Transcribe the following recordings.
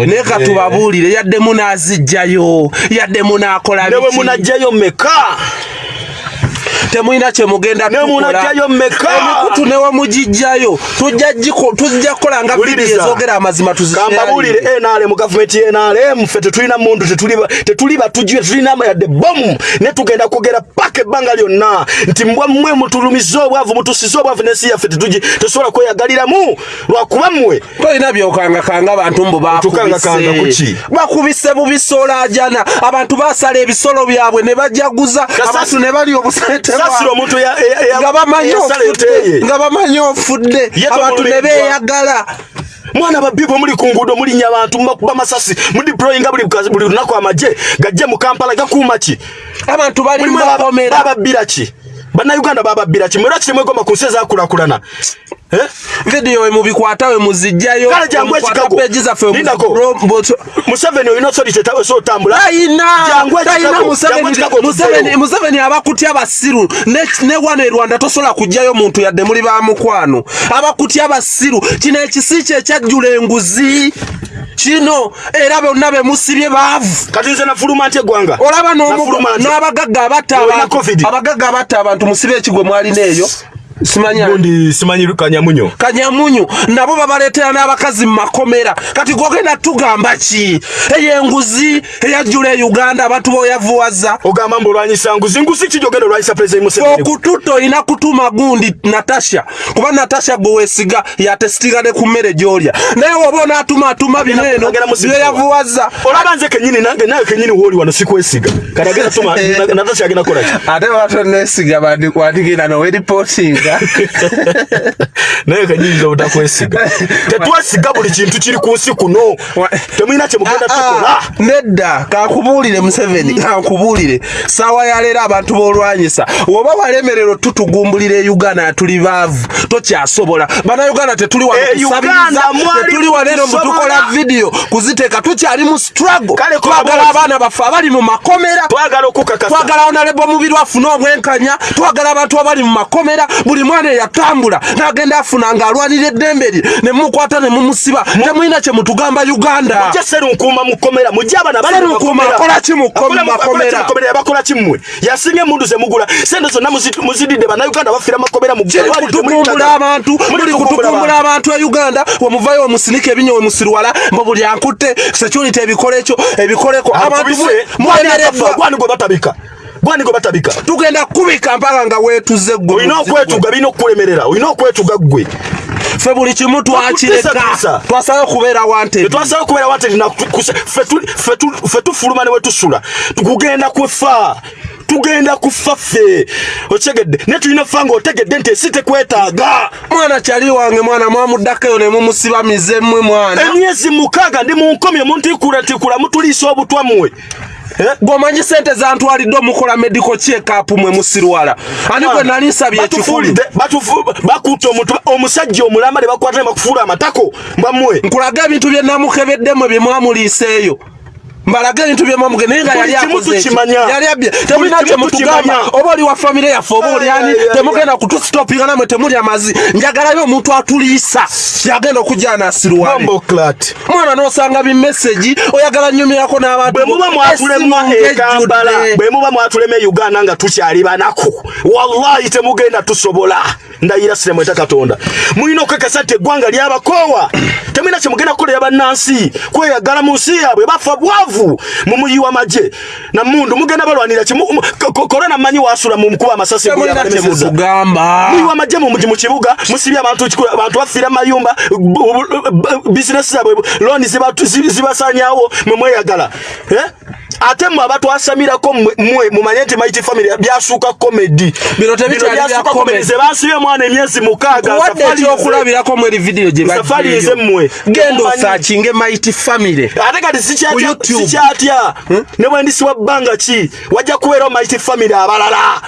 naye katubabuulire yadde munaazijjayo yadde munakola newe munajjayo meka temulina kyemugenda Ne munajjayo mmeka? emikutu newe mugijjayo tujja kukola nga vidiyo ezogera amazima kambabuulire tuzishare nrm gavumenti ye nrm ffe tetulina muntu tetuli- tetuli batujju tetulina yadde bomu ne tugenda kwogera paka ebbanga lyonna nti mbwa mmwe mutulumize obwavu mutusize obwavu nensi yaffe tesobola kweyagaliramu. Lwakuba mmwe. Tolina byokangakanga abantu mbu bakubise. bakubise bu bisolajana abantu basala ebisolo byabwe ne bajaguza. Abantu ne bali obusente sasira omuntu nga bamanyi ofudde abantu ne beeyagala. Mwana babbi bwe muli ku nguudo mulinnya abantu mubakuba masasi mudiployinga buli lunaku amagye gajje mu kampala gakuuma ki? Abantu bababbira ki? Bannayuganda bababbira ki? Mwera kitemwegomba ku nsi ezakulakulana? Vidiyo we mubikwata we muzijjayo kale jangu mukwata ekikago peegi zaffe lindako muzi- museveni olina osoli so otambula tayina! Jangu ekikago, tayina jangu Museveni- Museveni museveni abakutya abasiru ne ne wano e rwanda tosobola kujjayo muntu yadde muli ba mukwano. Abakutya abasiru kino ekisi kye ekyajjula enguzi. Kino era bonna be musibye baavu. Kati nze nafuluma ntya eggwanga. Olaba n'abagagga abatta abagagga abatta abantu musibe ekigwe mwalina eyo simanya gundi simanyi kanyamunyo kanyamunyu. Nabo babaleetera n'abakazi mu makomera. Kati gogenda tugamba ki? Eyo enguzi eyajjula e uganda abantu boyavuwaza ogamba mbu olwanyisa nguzi nguzi ki gyogenda olwanyisa pulezidenti museveni okututa olina kutuma gundi natasha. Kuba natasha gwe weesiga yatesitinga ne ku mmere gy'olya. Naye woba onaatumaatuma bino eno agenda mu byo yavuwaza olaba nze kenyini nange nawe kenyini wooli wano sikwesiga. Kati agenda tuma natasha agenda kukola ki? Ate batonesiga wandigenda noweripotinga naye kenyini obutakwesiga tetwesiga buli kintu kiri ku nsi kuno. Temulina kyemugenda Ah, tukola. ah, nedda kankubuulire museveni kankubuulire saawa yaleero abantu b'olwanyisa woba walemerero tutugumbulira e uganda tuli baavu tokyasobola. Bannayuganda tetuli wano E kusabiriza Uganda mwali tetuli wano eno tusobola. mutukola vidiyo kuziteeka. Tukyali mu struggle. Twagala abaana baffe abali mu makomera. Twagala onalebo mubiri afune obwenkanya. Twagala abantu abali mu makomera buli mwana eyatambula n'agenda afuna ng'alwanira eddembe lye ne mumukwata ne mumusiba. Temulina kye mutugamba uganda. Serunkuuma mukomera mujje abana bali mu Serunkuuma makomera. akola ki mu ko- Akola- mu akola makomera? ki mu makomera yabakola ki mmwe? Yasinga emundu zemugula sente zonna muzi- muzididde bannayuganda bafiira makomera mu kiri ddwaliro, temuli kutukumbula ddagala. abantu Muli kutukumbula abantu. e uganda wemuvayo wemusinika ebinyo wemusirwala mbu buli ankutte security ebikola ekyo ebikoleko abantu gwani gwe batabika gwani gwe batabika? Tugenda kubika mpaka nga weetuze gwe olina okwetuga birina okukulemerera. Olina okwetuga ggwe. Ffe buli kimu twakireka. Wakutesa. twasabe okubeera wante tetwasaba okubeera wate ffe tufuluma ne wetusula kugenda kufa. Tugenda kufa ffe. Okitegedde naye tulina fa ng'otegedde nti ensi tekwetaaga. Mwana kyali wange mwana mwamuddakeyo ne mumusiba mmwe mwana. Emyezi mukaaga ndi mu nkomyo muntikulatikula mutuliisa obutwammwe Eh? Gwomanyi sente zantwalidde omukola medical check-up mwe musirwala. Ani gwe nali nsabye batufu- bakutte omusajja omulamba ne bakwata ne bakufuula amatako mbammwe. Nkulaga ebintu bye namukebeddemu bye mwamuliiseeyo mbalaga ebintu bye mwamuge naye nga yali kimu akoze eki. tukimanya. yali abye temulina Buli kye kimu mutugamba tukimanya. oba oli wa famire yaffe oba oli ani Ay, ay, ay, temugenda kutusitopinga namwe temuli amazi. Njagalayo omuntu atuliisa yagenda okujja anasirwale Bombo clat. mwana n'osanga bimeseji oyagala nnyumirako n'abantu. Bwe muba mwatulema e e uganda nga tukyali banaku wallahi temugenda tusobola. Ndayira siremweta katonda. Mulina okukakasa nti eggwanga lyabakoowa. Temulina kyemugenda kukolera bannansi kweyagala mu nsi yaabwe bafa bwavu mu muyiwa magye. Namundu mugenda balwanira ki? Mu- mu- ko- ko- korona mmanyi wasula mu mukuba amasasi temulina kye yabalemeseza mutugamba muyiwa amagye mu mu kibuga musibye abantu kikula- abantu bafiira mayumba bu- bu- bu- bizinesi zaabwe looni zibatu- zi- zibasanyawo mwe mweyagala. Eh? ate mmwe abatwasamirako mmwe- mmwe mumanye nti maiti family byasuuka komedi Bino tebikyali bya comedy. ze bansibye mwana emyezi mukaaga wadde safari nze- ekyokulabirako mu eri vidiyo gye Safari mmwe. genda Mumanyi. osaakinge mighty family. Ate kati sikyatya YouTube. Sikyatya ne bwe ndisiwa bbanga ki? Wajja kubeerawo maiti family abalala.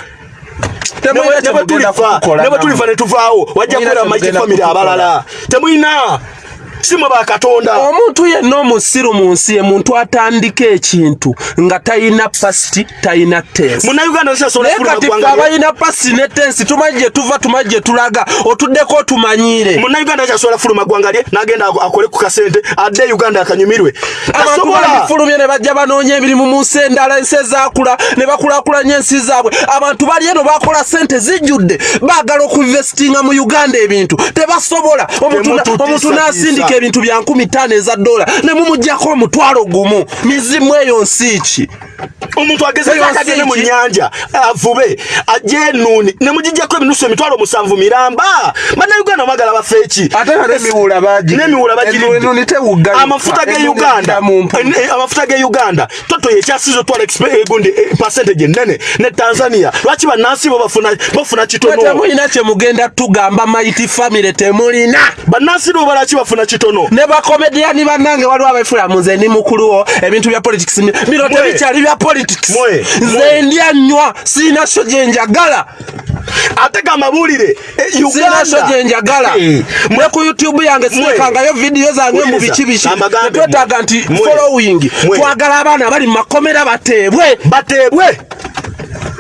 Nebwe tulifa ne tuvaawo wajja kubeera maiti kukola. abalala. Temulina simwe bakatonda omuntu yenna omusiru mu nsi ye muntu atandika ekintu nga talina pasiti talina tensi. Naye kati ffe abalina pasiti ne tensi tumanyi gye tuva tumanyi gye tulaga otuddeko otumanyiire munauganda kyasobola fuluma ggwanga lye n'agenda ako- akole ku kasente adde uganda akanyumirwe. Abantu tasobola. balifulumye ne bajja banoonya emirimu mu nsi endala ensi ezaakula ne bakulaakulanya ensi zaabwe. Abantu bali eno bakola sente zijjudde baagala okuinvestinga mu uganda ebintu. Tebasobola. Omuntu n'asindika. Ebintu bya nkumi ttaano eza dola ne mumugjako omutwalo gumu mizimu eyo nsi ki? Omuntu agezeko Eyo nsi akagende mu ki? nyanja avube ajje enuuni ne mugijjako eminusu emitwalo musanvu miramba. Bannayuganda mwagala bafe tewugga amafuta ge uganda eh, amafuta ge uganda toto yekyasiza otwala egundi eh, percentage enene ne tanzania. Lwaki bannansi bo bafuna kitono? Temulina kye mugenda tugamba maiti famire temulina. Bannansi bo balaki bafuna kitono ne bakomediyani bannange waliwo abefula mu nze ndi mukuluwo ebintu bya politics bino Mwe. tebikyali bya politics Mwe. nze Mwe. ndya nnywa siina sho gye njagala ate ga mawulire eh, siina sho gye njagala ne ku youtube yange sirekangayo vidiyo zange mu biki biki mwe. nti Mwe. following Mwe. twagala abaana bali mu makomera bateebwe bateebwe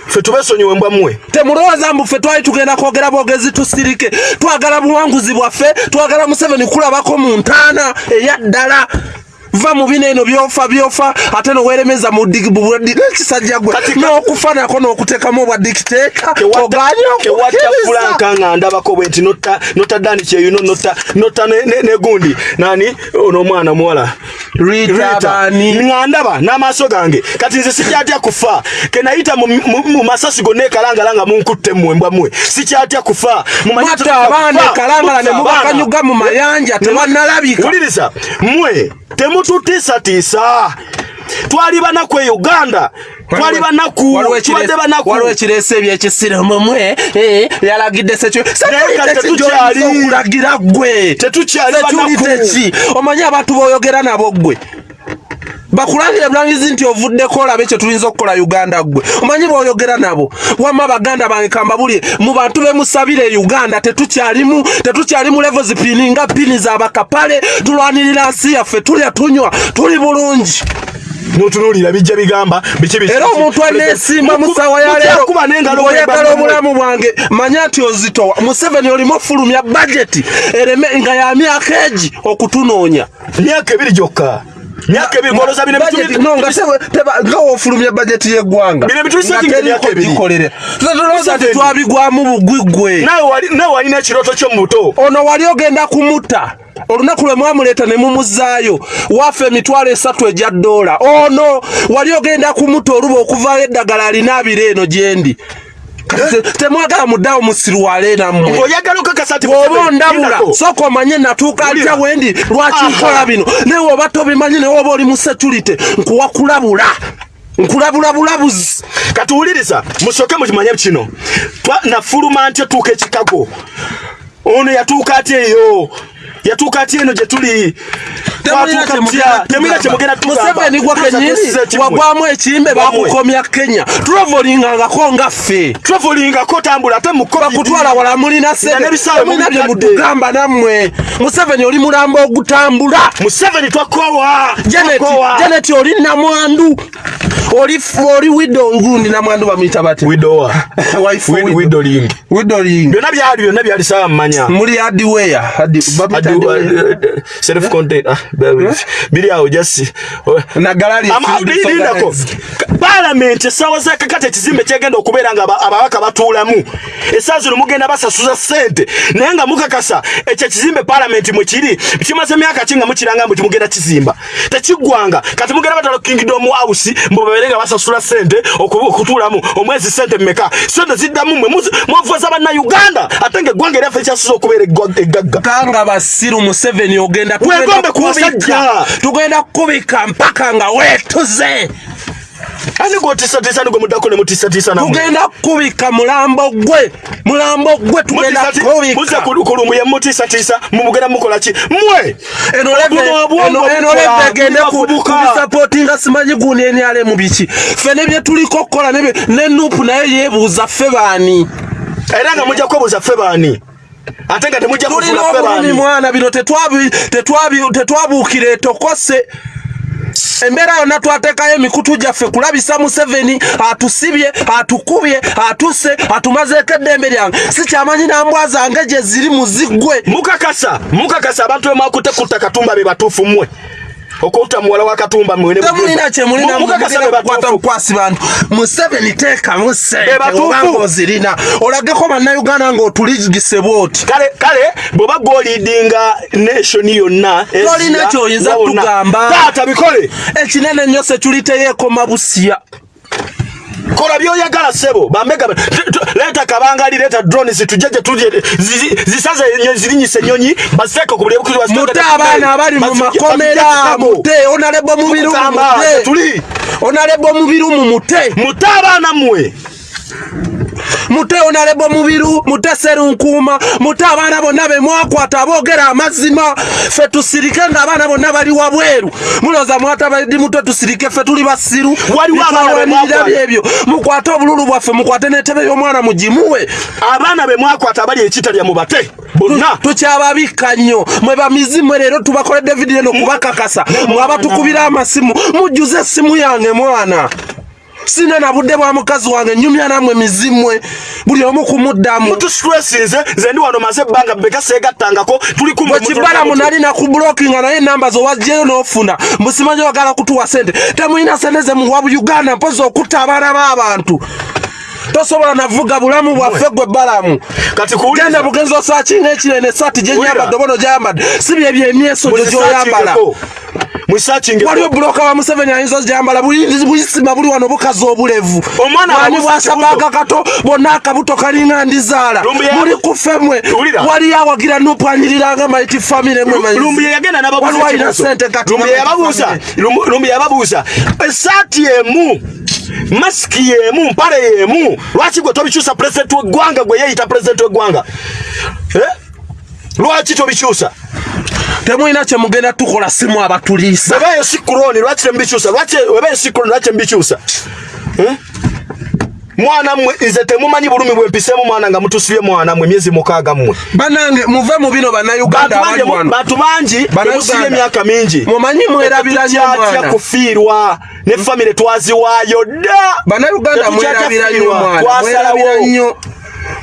ffe tubesonyiwe mbwa mmwe temulowooza mbu ffe twali tugenda kwogera bwogezi tusirike. Twagala buwanguzi bwaffe twagala museveni kulabako mu ntaana eyaddala va mu bino eno byofa byofa ate noweeremeza mu ekisajja gwe. Kati- n'okufa nako n'okuteekamu obwa dikiteeka oganye okukkiriza nga ndabako bwe nti nota nota dani kyeyuno nota nota ne- ne- ne gundi nani? Ono omwana muwala. Nga ndaba n'amaaso gange. Kati nze sikyatya kufa. Kenayita mu- masasi gonna ekalangala nga munkutte mmwe mbwa mmwe. Sikyatya kufa. Tetujja abaana ekalangala ne mubakanyuga mu mayanja tebannalabika wuliriza mmwe temututiisatiisa twali banaku e uganda twali banaku tubadde banaku waliwo ekireese ebyekisiro mumwe yalagidde sekyo Naye kati tetukyali. banaku. omanyi abantu boyogera nabo gwe bakulangire bulangizi nti ovuddeko olabe kye tuyinza okukola uganda gwe omanyi boyogera nabo wamma baganda bange kambabulye mu bantu bemusabire e uganda tetukyalimu tetukyali mu levo zipininga pini zabakapale tulwanirira nsi yaffe tulya tunywa tuli bulungi. Notunuulira bijja bigamba biki era omuntu aneesimba mu ssaawa ya leero Mukyakuba n'engalo ng'oyagala bwe obulamu bwange manya nti ozitowa museveni olimu ofulumya bajeti ereme nga ya myaka egi okutunoonya. Myaka ebiri gyokka myaka ebiri goloza bino Budget- bitu- no, nga teba- teba- nga woofulumya bajeti y'eggwanga. Bino bitu bisakinga Nga emyaka teriko ebiri. gikolere tulowooza nti Museveni. twabigwamu bugwigwe nawe wali- nawe walina ekirooto kyo mu buto ono wali ogenda kumutta olunaku lwe mwamuleeta ne mumuzzaayo waafa emitwalo esatu egya ddoola. Ono wali ogenda kumutta oluba okuvaayo eddagala alina abiri eno gyendi Kati te- temwagala muddawo musirwale nammwe nti Museveni ondabula sooka omanye natuuka atya wendi lwaki nkola bino? Naye oba tobimanyi naye oba oli mu security nkuwa kulabula nkulabula bulabuzi kati wuliriza musooke mukimanye kino. Nafuluma ntya tuuka ekikago ono yatuuka atya eyo yatuuka atya eno gye tuli. Temulina kyemugenda museveni gwa kenyini wagwamu ekimbe bakukomya kenya. Tulovolingangako nga ffe travelingako tambula ate mu COVID. bakutwala wala mulina semulina bye mutugamba nammwe. Museveni oli mulambo ogutambula. Museveni Twakowa. Janet oli namwandu oli wido ngundi namwandu bamuyita bate? Widowa widoling widoling byonna byali byonna byali sawa mmanya. Muli adiweya self content biri awo jasi nagalali lindako paalamenti essaawa zakakati ekizimbe kyegenda okubeera nga aba- ababaka batuulamu. Essaawa zino mugenda basasuza ssente. Naye nga mukakasa ekyo ekizimbe paalamenti mwe kiri kimaze emyaka ki nga mukiranga mbu timugenda kizimba? Tekiggwanga. Kati mugenda batala kingdom house mbu babeere nga basasula ssente oku- okutuulamu. Omwezi ssente mmeka? Sente ziddamu mwe mwavuza bannayuganda ate nga eggwanga eryaffe ekyasuza okubeera eggagga. Kanga basiru museveni ogenda Wegombe kubika- tugenda kubika mpaka nga wetuze ani gwotiisatiisa nigwe muddako ne mutiisatiisa namwe tugenda kubika mulambo gwe. Mulambo gwe tugenda muze kubika. Kulumuye mutiisatiisa mumugenda mukola ki? Mmwe! Eno leve Obuno obwongo eno eno bukola, leve egende ku- bubavubuka. kubisapootinga simanyi guuni enyale mu biki. Ffe nebye tuliko okukola nebye ne nupu naye yeebuuza ffe baani? Era nga mujja kwebuuza ffe baani? Ate nga temujja tulina kufuna obulumi febani mwana bino tetwabuukira etokose embeera yonna twateekayo emikutu gyaffe kulabisa museveni atusibye atukubye atuse atumazeeko eddembe lyange. Sikyamanyi nambwa zange gye ziri muziggwe mukakasa mukakasa abantu bemwakutte kutta katumba be batuufu mmwe okutta muwala wa katumba mwene temulina kyemulina mukakasa be kukwata batuufu. bukwasi bantu. Museveni teekamu sente Be batuufu. obanga ozirina. Olageko bannayuganda ng'otuligise bwoti. Kale kale bw'oba gwolidinga nation yonna Tolina Asia, ky'oyinza wonna. kutugamba. taata bikole. Ekinene ennyo sekuliteyeekoma busiya kola byoyagala sebo bambega tu- tu- leeta kabangali leeta drones tujje gye tuje zi- zisaze zirinyisa enyonyi baziteeke ku buli mute abaana abali mu makomera mute onalebo mubiru mu mute. tuli. Onalebo mubiru mu mute. Mute abaana mmwe mute onalebo mubiru mute serunkuuma mute abaana bonna be mwakwata aboogera amazima. Ffe tusirike ng'abaana bonna bali wabweru. Mulooza mwatabadi mute tusirike ffe tuli basiru mwakwata. byebyo mukwate obululu bwaffe mukwate n'entebe y'omwana mugimuwe. Abaana be mwakwata abali ekitalya mu bate bonna. Tukyababikka nnyo. Mwe bamizimu leero tubakoledde vidiyo eno kubakakasa mwabatukubira amasimu. Mujjuze essimu yange mwana sina na budde bwa mukazi wange nyumya namwe mizimwe buli omu kumuddamu mutusitresinze nze ndi wano maze ebbanga beka seegattangako tuli kumwe bwe kibalamu nali nakubulokinga naye enamba zowajjeyo n'ofuna musimanyi wagala kutuwa sente temulina sente ze muwa uganda mpozi okutta abaana b'abantu tosobola navuga bulamu bwaffe gwe balamu kati genda kuwuliriza bugenzi osakinga ekirene esaati gyenyambadde obono gyayambadde si bye byemyeso gyo gyoyambala waliwo buloka wa museveni ayinza ogyambala buyisima buli wano bukazi obulevu. Omwana mwani ababuuza bwasabaga kato bonna akabuto kalinga ndizaala. Muli kufemwe Wulira. waliyo awagira nopwanyiriranga maiti famire mwe lumbuye yagenda Waliwo alina sente kati lumbuye nga yababuuza. family. Lumbu- lumbuye yababuuza. Esaati emu masiki yemu mpale yemu. Lwaki gwe tobikyusa pulezidenti w'eggwanga gwe yeeyita pulezidenti w'eggwanga? Eh? lwaki tobikyusa temulina kyemugenda tukola simu abatuliisa. Webeeyo sikuloni lwaki temubikyusa lwaki webeeyo sikuloni lwaki temubikyusa Eh? mwana mmwe nze temumanyi bulumi bwempiseemu mwana nga mutusibye mwana mmwe emyezi mukaaga mmwe. Banange muve mu bino bannayuganda bantu bangi bemusibye emyaka mingi. mumanyi mwerabira nnyo Tetukyatya mwana. kufiirwa ne famire twaziwaayo dda. Bannayuganda mwerabira nnyo.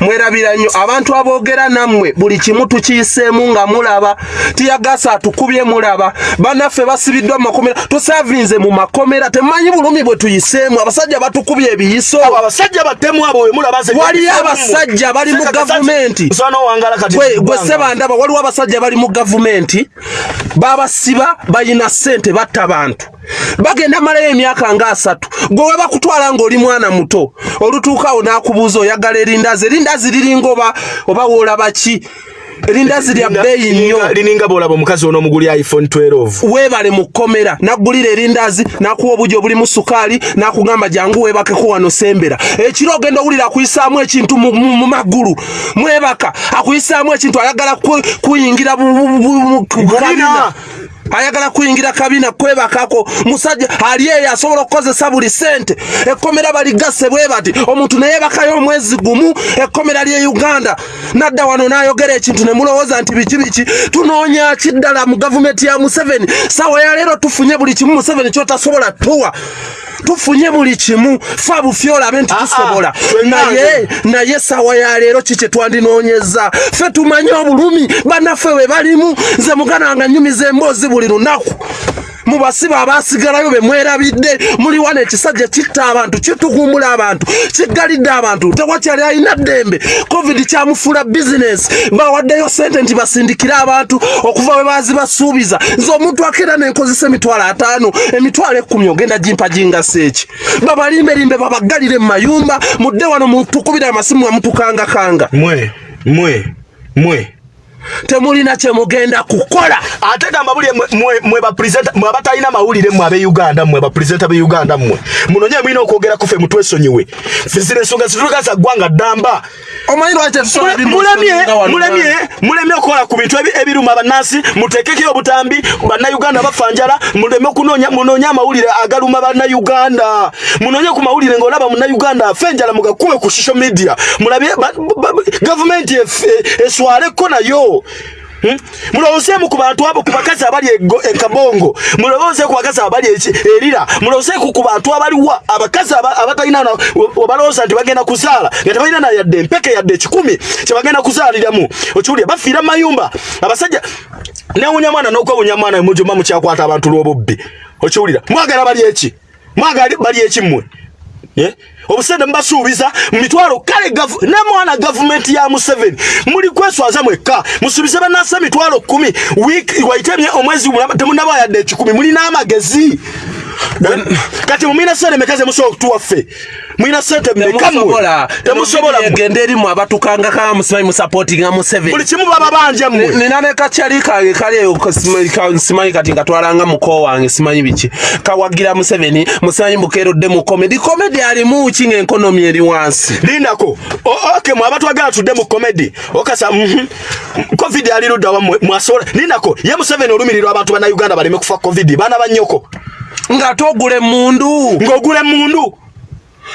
Mwerabira nnyo. Abantu aboogera nammwe buli kimu tukiyiseemu nga mulaba tiyagasa atukubye mulaba. Bannaffe basibiddwa mu makomera tusavinze mu makomera temumanyi bulumi bwe tuyiseemu. Abasajja batukubye ebiyiso. Abasajja batemu abo Waliyo abasajja bali mu gavumenti. Gwe sebandaba waliwo abasajja bali mu gavumenti babasiba bayina ssente batta bantu. Bagenda malayo emyaka nga asatu. Gwe we bakutwala ng'oli mwana muto olutuukaawo n'akubuuza oyagala erindazi erindazi liringa oba oba woolaba ki? Erindazi lya bbeeyi nnyo. lininga- bwolaba omukazi ono omuguli iphone 12 weebale mu kkomera naggulira erindazi n'akuwa obugi obulimu sukaali n'akugamba jangu weebakeko wano sembera. Ekiro ogenda owulira akuyisaamu ekintu mu- magulu mwebaka akuyisaamu ekintu ayagala ku- kuyingira bu- ayagala kuyingira kabina kwebakako. Musajja ali eyo asobola okukozesa buli sente ekkomera baligase bwe bati omuntu neyebakayo omwezi gumu ekkomera lye uganda. Nadda wano n'ayogera ekintu ne mulowooza nti biki biki? Tunoonya kiddala mu gavumenti ya museveni. Sawa ya leero tufunye buli kimu museveni kyotasobola tuwa tufunye buli kimu fa bufi olabe nti Ah, ah, tusobola. Naye naye sawa ya leero kiki twandinoonyeza ffe tumanye obulumi bannaffe we balimu. Nze mugana nga nyumiza emboozi buli lunaku mubasiba abasigalayo be mwerabidde muli wano ekisajja kitta abantu kitugumbula abantu kiggalidde abantu. Tewakyali alina ddembe. Covid kyamufuula bizinesi bawaddeyo sente nti basindikire abantu okuva we bazi basuubiza nze omuntu akeera nenkozesa emitwalo ataano emitwalo ekkumi ogenda gimpa gingasa eki. Babalimbelimbe babaggalire mu mayumba. Mudde wano mutukubire amasimu nga mutukangakanga mwe mwe mwe temulina kyemugenda kukola. Ate gamba buli mwe- abatalina mawulire mmwe ab'euganda mmwe bapresenta b'euganda mmwe. Munonye mulina okwogera kufe mutwesonyiwe. Fe zino ensonga zitulekaza ggwanga ddamba. Mulemye okukola ku bintu ebi- ebiruma bannansi muteekeko obutambi bannayuganda bafa njala muleme munonye amawulire agaluma bannayuganda. Munonye ku mawulire ng'olaba munnayuganda afe enjala mugakube ku social media. Ba- gavumenti e- eswaleko nayo Hmm? mulowoozeemu ku bantu abo ku bakazi abali ego- e mulowooze ku bakazi abali erira mulowoozeeku ku bantu abaliwa abakazi aba- abatalina na- obalowooza nti bagenda kuzaala. Nga tebalina na yadde empeke yadde ekikumi kyebagenda kuzaaliramu. Okiwulire bafiira mu mayumba. Abasajja newunya mwana n'okwewunya mwana mujuma mukyakwata abantu lw'obubbi. Okiwulira mwagala bali eki mwagala bali eki mmwe? Eh? Obusente mubasuubiza mu mitwalo kale ne mwana gavumenti ya museveni muli kweswaza mwekka. Musuubize bannansi emitwalo kumi wiiki waitemye omwezi mulamba temunaba yadde ekikumi mulina amagezi Eh? Kati mumwina sente meka ze musobola okutuwaffe mwina sente meka mmwe temusobola egenda erimu abatukangaka musimanyi musapootinga museveni buli kimu baba banja mmwe. Nina ne kacyali kange kali simanyi- ka- simanyi kati nkatwalanga muko wange simanyi biki? Kawagira museveni musimanyi mukeerodde mu komedi komedi alimu ki ng'enkonomi eri wansi? Lindako O- ok mwe abatwagala tudde mu komedi okasa mhm. covid ali ludda wammwe mwasobola lindako ye museveni olumirirwa abantu bannayuganda baleme kufa covid. Baana bannyoko nga togula emundu. Ng'ogula emundu.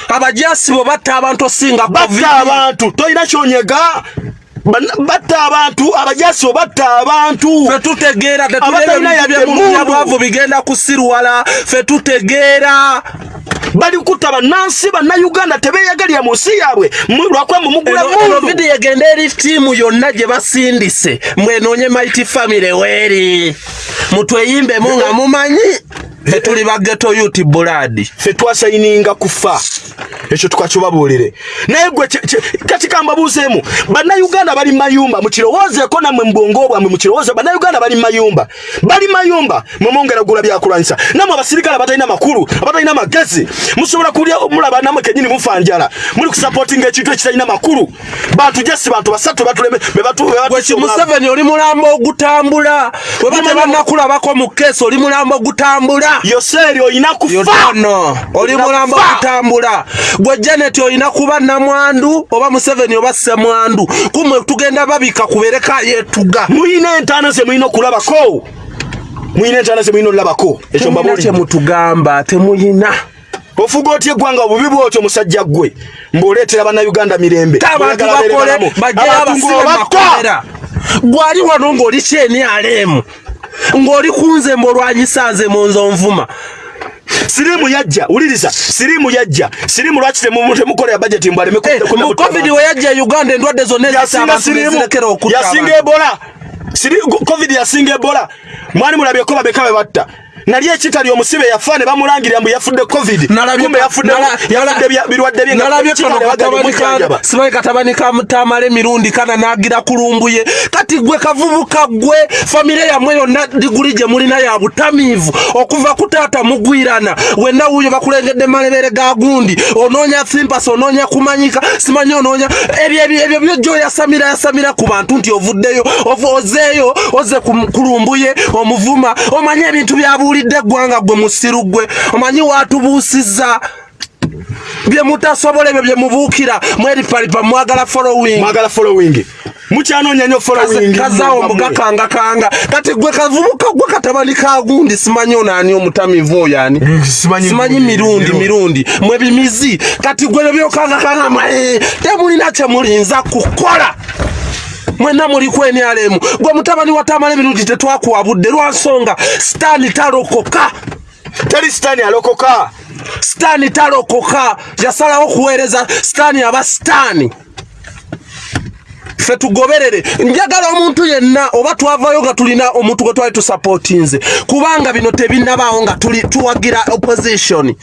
Abajasi bo batta abantu osinga batta abantu. Tolina kyonyega. Batta abantu abajasi bo batta abantu. Fe tutegeera tetuleebyamundu bigenda kusirwala. Fe tutegeera. Bali kutta bannansi bannayuganda tebeeyagalira mu nsi yaabwe. Lwakuba mumugula eno eno mundu vidiyo egenda eri ttiimu yonna gye basindise. Mwenoonye mighty family weeri mutweyimbemu nga mumanyi fetuli bageto yuti buladi ffe twasayininga kufa. Ekyo tukakibabuulire naye gwe kati kambabuuzeemu bannayuganda bali mayumba mukirowoozeeko nammwe mu bwongo bwammwe mukirowooze bannayuganda bali mayumba. Bali mayumba mwe mwongera gula byakulwanyisa nammwe abasirikale abatalina makulu abatalina magezi musobola kulya mulaba nammwe kenyini mufa njala. Muli kusapootinga ekintu ekitalina makulu. Bantu jesi bantu basatu batuleme be batu- be batu- gweki museveni oli mulambo ogutambula. Weba tebannakulabako mu keesi oli mulambo ogutambula yoseeri olina kufa. Yotono oli mulambo kufa. ogutambula gwe janet olina kuba namwandu oba museveni oba semwandu kumwe tugenda babika kubereka yetuga. Muyina entaana ze mulina okulabako? Muyina entaana ze mulina olabako ekyo kyemutugamba temuyina ofuga otya eggwanga obubi bwotyo musajja ggwe mbwoleetera bannayuganda mirembe? Abantu bakole Abantu abasibe makomera. Gwali wano ng'oli kyeni alemu ng'oli kunze mbwolwanyisa nze mu nzo nvuma. Siriimu yajja wuliriza siriimu yajja. Siriimu lwaki temu- temukola ya bajeti mbwaleme Eh, mu covid we yajja uganda endwadde zonna ezita yasinga abantu siriimu. nezirekera okutta yasinga abantu. ebola. Covid yasinga ebola. Mwali mulabyeko babeka be batta nali ekitali omusibe yafa ne bamulangirira mbu yafudde covid. Kumbe yafudde birwadde bye nga nalabye Kitali kano yabagala katabani ka mutamala emirundi kana nagira kulumbuye. Kati gwe kavubuka gwe famire yamwe yonna diguli gye mulina ya butamiivu okuva ku taata mugwirana. Wenna wuyo bakulengedde malebere ga gundi. Onoonya simpasi onoonya kumanyika simanyi onoonya ebyo ebyo byojjo yasamira ku bantu nti ovuddeyo ozeeyo oze ku- kulumbuye omuvuma omanyi ebintu byabuulidde eggwanga gwe musiru gwe. Omanyi watubuusizza? Bye mutasobola ebyo bye mubuukira mweripalipa mwagala following. Mwagala following. Mukyanoonya nnyo following. Kazaawo mugakangakanga. Kati gwe kavubuka gwe katabani ka gundi simanyi onaani omutamivu oyo ani? Simanyi simanyi mirundi mirundi mwe bimizi. Kati gwe byo byokangakanga mwe temulina kyemulinza kukola mwenna muli kwenyalemu gwe mutabani watamala emirundi tetwakuwabudde lwansonga sitaani talokoka. Teri sitaani alokoka. Sitaani talokoka. Yasalawo okuweereza sitaani aba sitaani ffe tugoberere. Njagala omuntu yenna oba twavayo nga tulina omuntu gwe twali tusapootinze kubanga bino tebinnabaawo nga tuli tuwagira opposition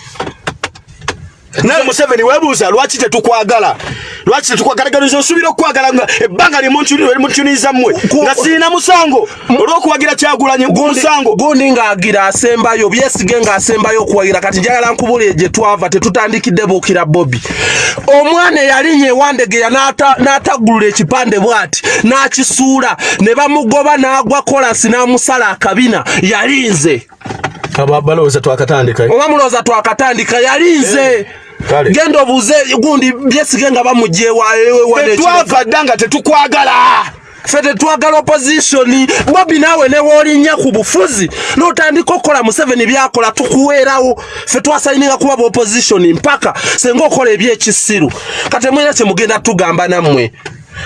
nawe museveni webuuza lwaki tetukwagala? Lwaki tetukwagala? Gano nsubira okukwagala nga ebbanga limuntuniza mmwe nga siina musango olw'okuwagira kyagulanyi musango. gundi ng'agira asembayo byesige ng'asembayo okuwagira kati njagala nkubulire gye twava tetutandikidde buukira bobi. Omwana eyalinnya ewandegeya n'ataggulula ekipande bw'ati n'akisuula ne bamugoba n'agwa kolasi n'amusala akabina yalinze. Balowooza twakatandika. Oba mulowooza twakatandika yalinze. Kale. Genda obuuze gundi byesige nga bamugya tetwava dda nga tetukwagala. Ffe tetwagala opposition. Bobi naawe ne woolinnya ku bufuzi n'otandika okukola museveni byakola tukuweerawo. Ffe twasayininga kuba opposition mpaka senga okola ebyekisiru. Kati mwina kyemugenda tugamba nammwe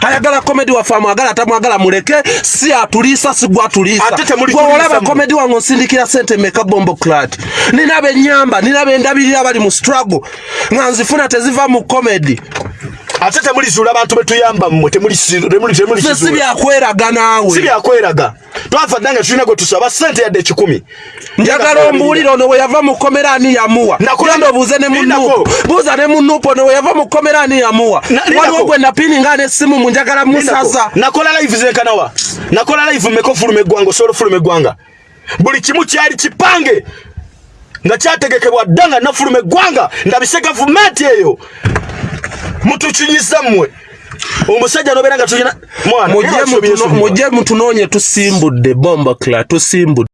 ayagala komedi waffe amwagala tamwagala muleke si atuliisa si gwe atuliisa Ate temuli gwe olaba kuliisa mu- komedi wange onsindikira sente meka bombo clat? Nina benyamba nina bendabirira bali mu struggle. Nga nzifuna teziva mu komedi ate temulizuula bantu betuyamba mmwe ffe si byakweraga naawe. Si byakweraga. Twava dda nga tulina gwe tusaba sente yadde ekikumi. Njagala ombuulire ono we yava mu komera ani yamuwa genda obuuze ne munuupo buuza ne munuupo ono we yava mu komera ani yamuwa waliwo gwe napininga n'essimu mu njagala musaza. Nakola live zenkanawa nakola live mmeka ofuluma eggwanga osobola ofuluma eggwanga buli kimu kyali kipange. Nga kyategekebwa dda nga nafuluma eggwanga ndabise gavumenti eyo mutukinyiza mmwe omusajja nobeera nga tulina mwana mujje mutunoonye tusimbudde bombo cla tusimbudde